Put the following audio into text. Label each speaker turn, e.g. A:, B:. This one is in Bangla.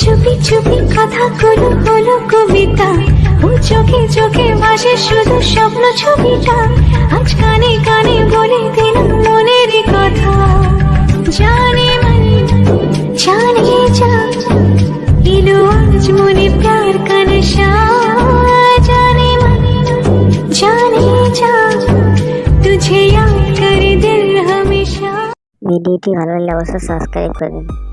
A: চুপি চুপি কথা গুলো হলো কবিতা। ও চোখে চোখে ভাসে শুধু স্বপ্ন ছবিটা। আজ কানে কানে বলে দিলাম মনের কথা। জানে মানে জানে যা। এলো আজ মনে প্যার কানে नशा जाने मन যা। তুঝে तुझे याद करे दिल
B: ভিডিওটি ভালো লাগলে অবশ্যই সাবস্ক্রাইব করবেন।